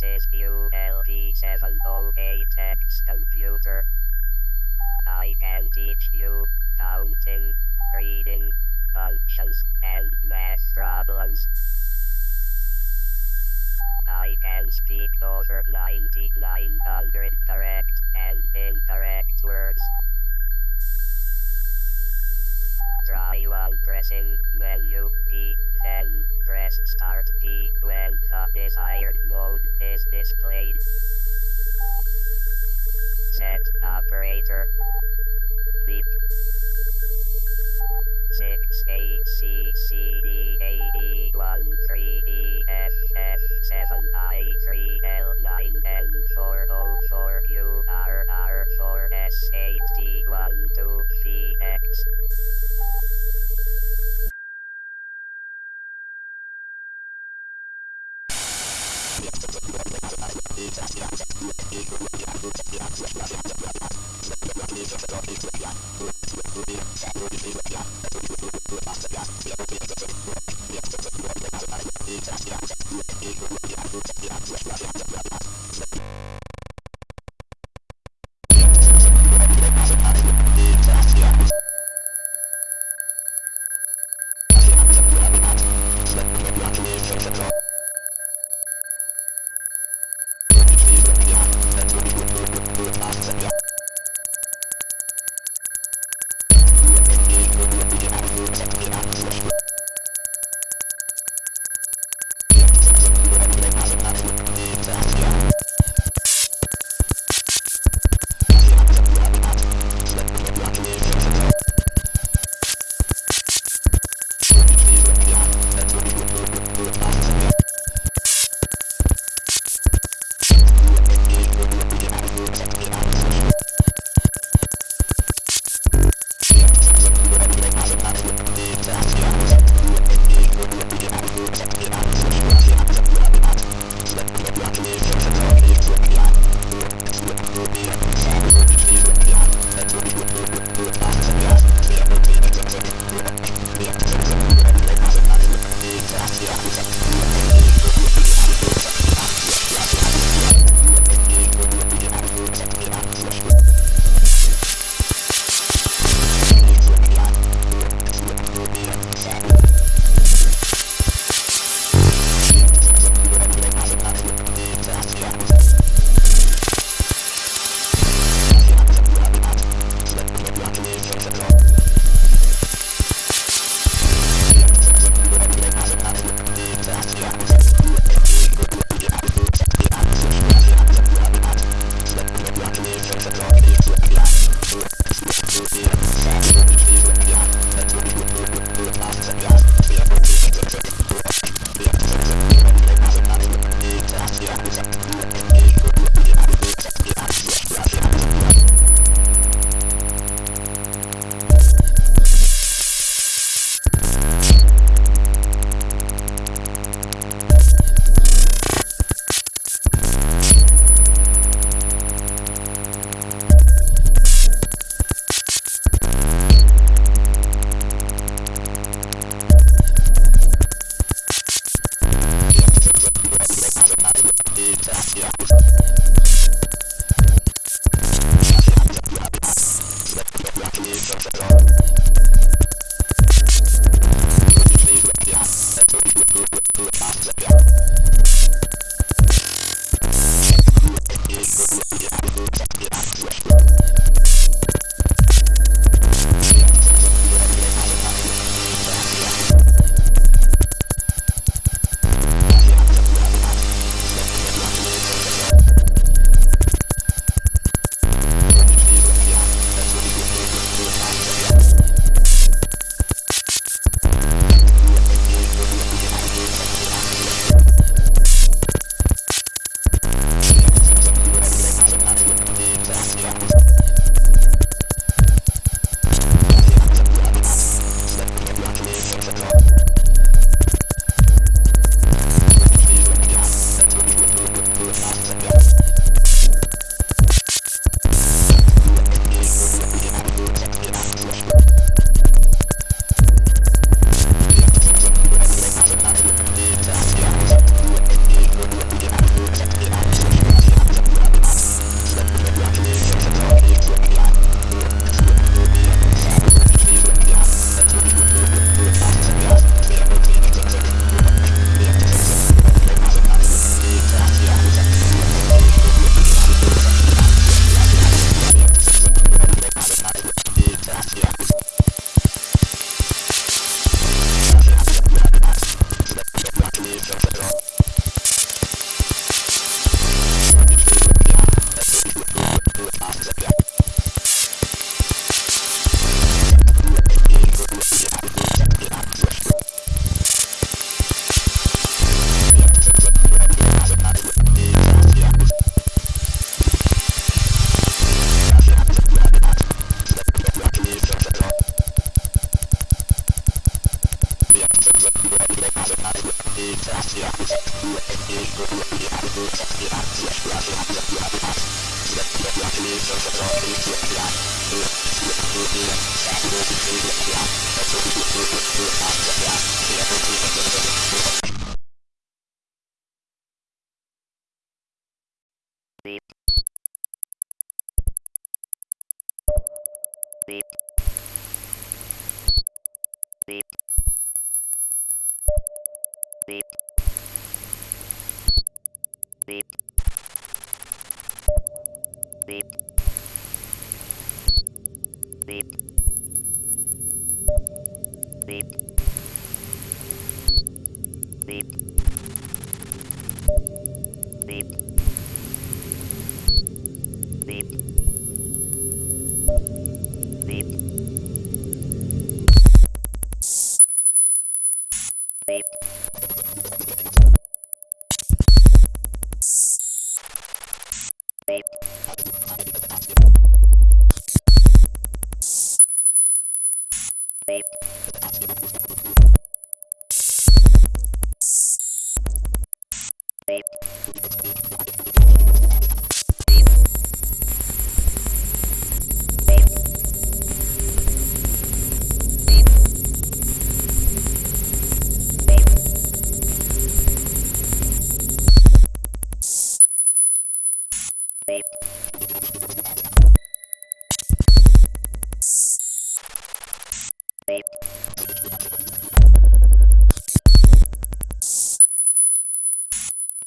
This is ULD708 text computer. I can teach you counting, reading, functions, and math problems. I can speak over 9900 correct and incorrect words. Try while pressing menu key, then press start key when the desired mode is displayed. Set operator. Beep. 6 8 C C D A E 1 3 E F F 7 I 3 L 9 N 4 O 4 U R R 4 S 8 T 1 2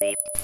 Thank you.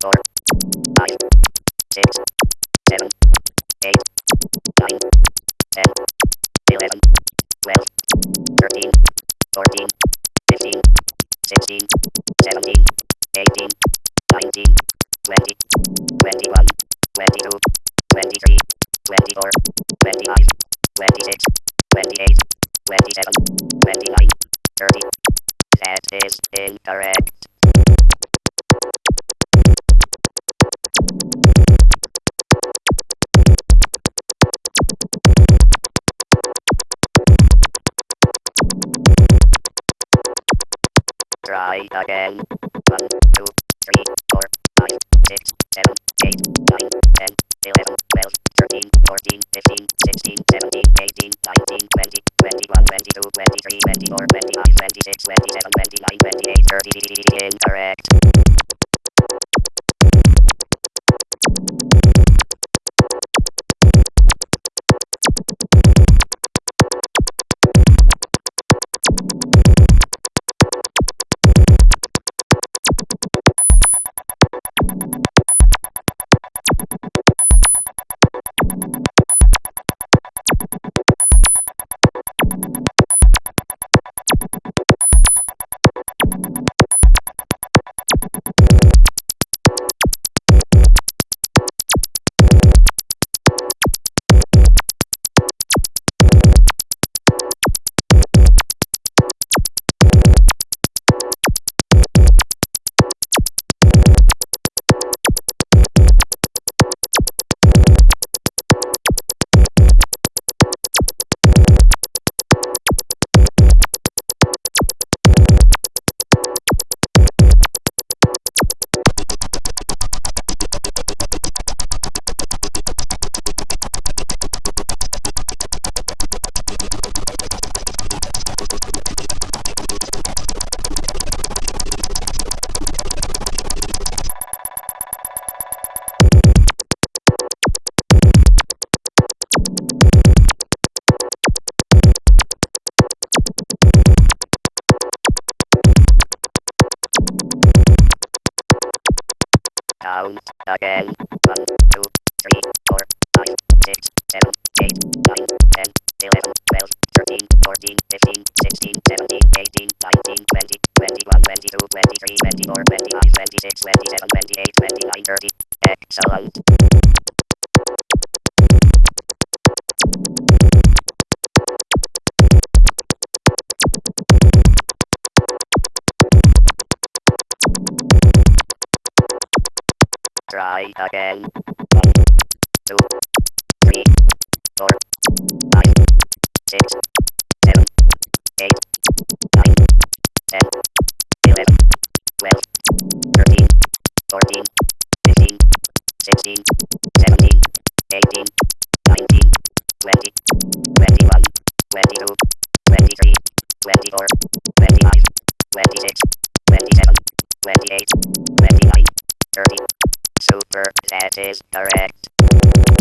Four, five, six, seven, eight, nine, ten, eleven, twelve, thirteen, fourteen, fifteen, sixteen, seventeen, eighteen, nineteen, twenty, twenty-one, twenty-two, twenty-three, twenty-four, twenty-five, twenty-six, twenty-eight, twenty-seven, twenty-nine, thirty. That is incorrect. Try again. One, two, three, four, five, six, seven, eight, nine, ten, eleven, twelve, thirteen, fourteen, fifteen, sixteen, seventeen, eighteen, nineteen, twenty, twenty-one, twenty-two, twenty-three, twenty-four, twenty-five, twenty-six, twenty-seven, twenty-nine, twenty-eight, thirty. Incorrect. Again. One, two, three, four, five, six, seven, eight, nine, ten, eleven, twelve, thirteen, fourteen, fifteen, sixteen, seventeen, eighteen, nineteen, twenty, twenty-one, twenty-two, twenty-three, twenty-four, twenty-five, twenty-six, twenty-seven, twenty-eight, twenty-nine, thirty. Excellent. Try again. One, two, three, four, five, six, seven, eight, nine, ten, eleven, twelve, thirteen, fourteen, fifteen, sixteen, seventeen, eighteen, nineteen, twenty, twenty-one, twenty-two, twenty-three, twenty-four, twenty-five, twenty-six, twenty-seven, twenty-eight, twenty-nine, thirty. Super, that is correct.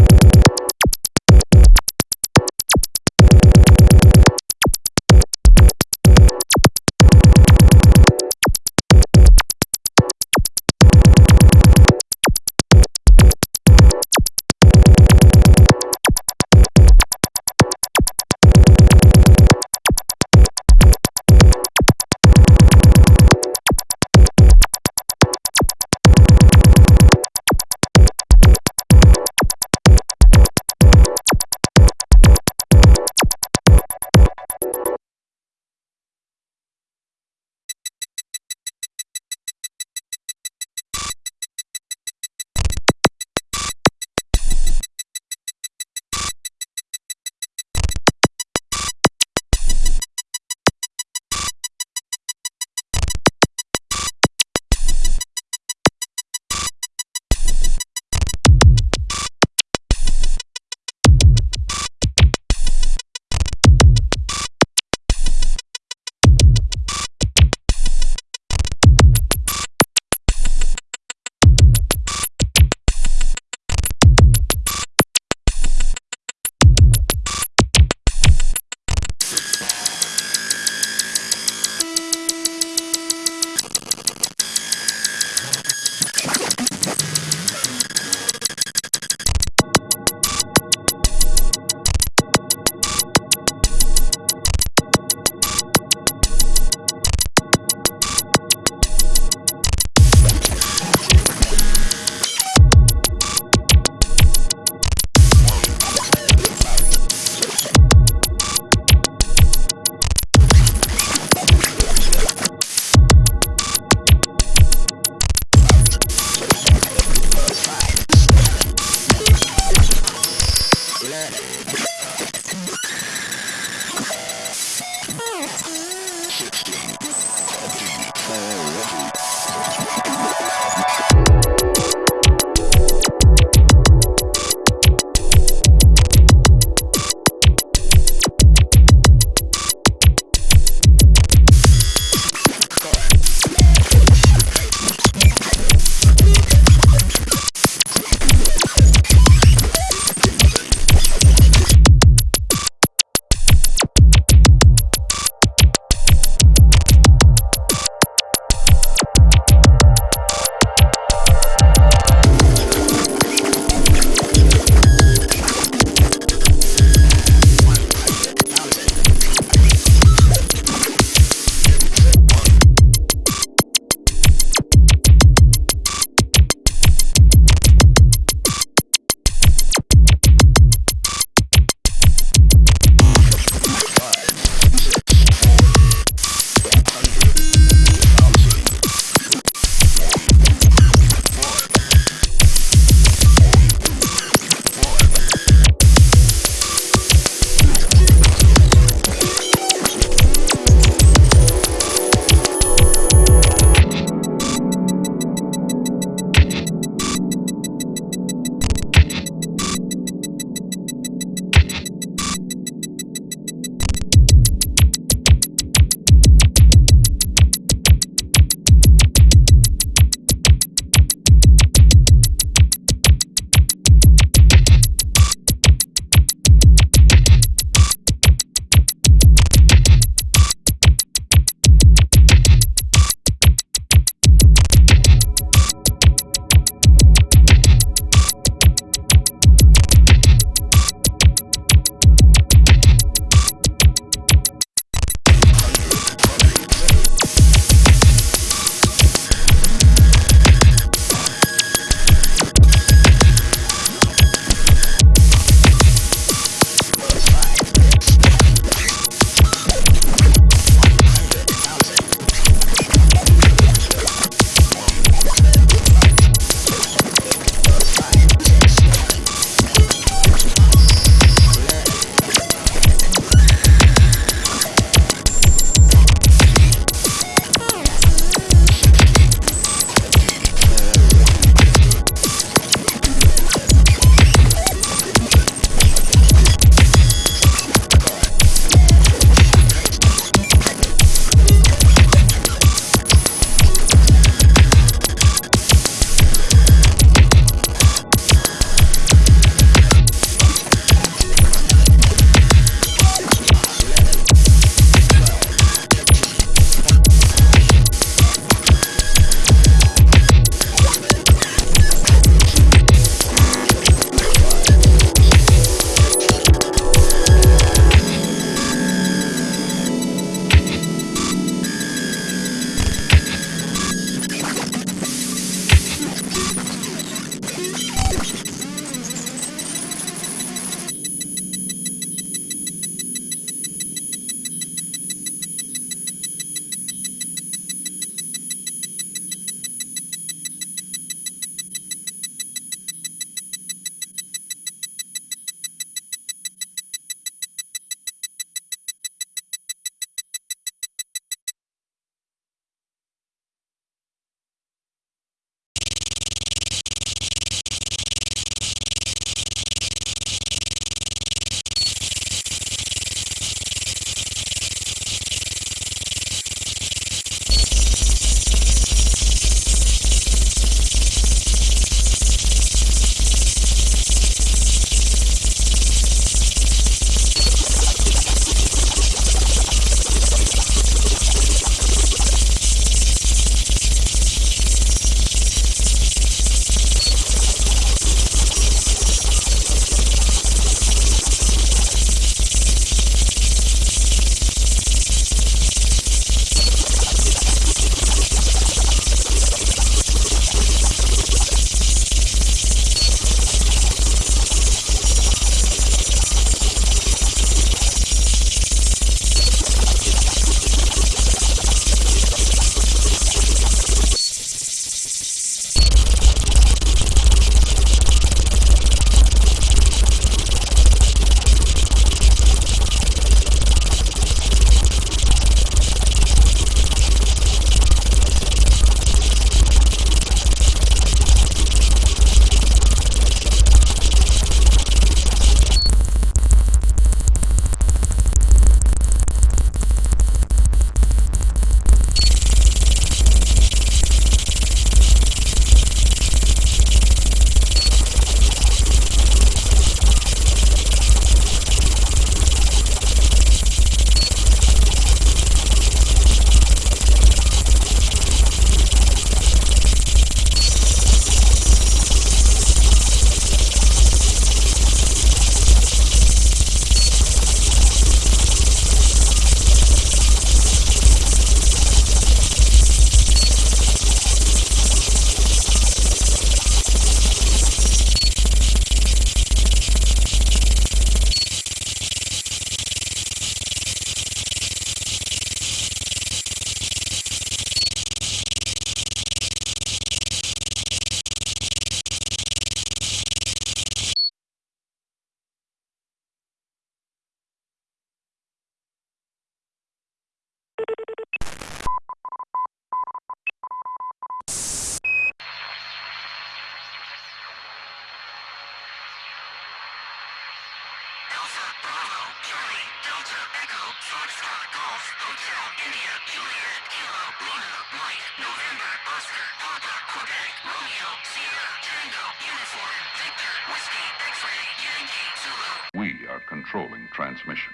Controlling transmission.